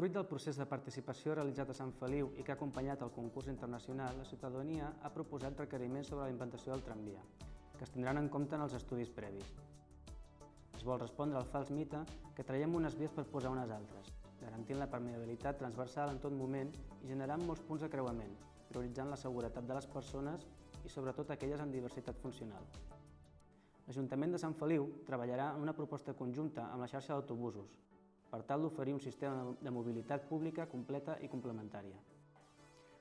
Fruit del procés de participació realitzat a Sant Feliu i que ha acompanyat el concurs internacional, la ciutadania ha proposat requeriments sobre la implantació del tramvia, que es tindran en compte en els estudis previs. Es vol respondre al fals mite que traiem unes vies per posar unes altres, garantint la permeabilitat transversal en tot moment i generant molts punts de creuament, prioritzant la seguretat de les persones i sobretot aquelles amb diversitat funcional. L'Ajuntament de Sant Feliu treballarà en una proposta conjunta amb la xarxa d'autobusos, per tal d'oferir un sistema de mobilitat pública completa i complementària.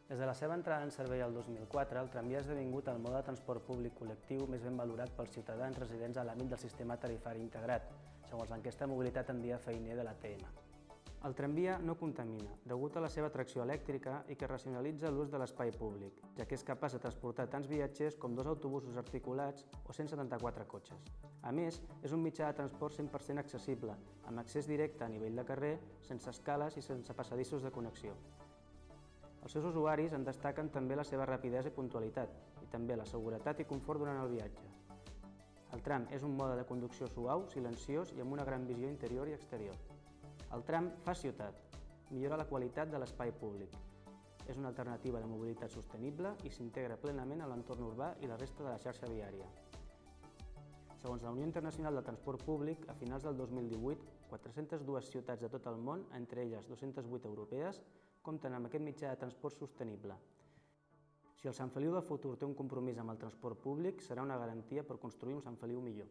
Des de la seva entrada en servei el 2004, el tramvia ha esdevingut el mode de transport públic col·lectiu més ben valorat pels ciutadans residents a l'àmbit del sistema tarifari integrat, segons l'enquesta de mobilitat en dia feiner de l'ATM. El tramvia no contamina, degut a la seva tracció elèctrica i que racionalitza l'ús de l'espai públic, ja que és capaç de transportar tants viatgers com dos autobusos articulats o 174 cotxes. A més, és un mitjà de transport 100% accessible, amb accés directe a nivell de carrer, sense escales i sense passadissos de connexió. Els seus usuaris en destaquen també la seva rapidesa i puntualitat, i també la seguretat i confort durant el viatge. El tram és un mode de conducció suau, silenciós i amb una gran visió interior i exterior. El tram fa ciutat, millora la qualitat de l'espai públic. És una alternativa de mobilitat sostenible i s'integra plenament a l'entorn urbà i la resta de la xarxa viària. Segons la Unió Internacional del Transport Públic, a finals del 2018, 402 ciutats de tot el món, entre elles 208 europees, compten amb aquest mitjà de transport sostenible. Si el Sant Feliu del futur té un compromís amb el transport públic, serà una garantia per construir un Sant Feliu millor.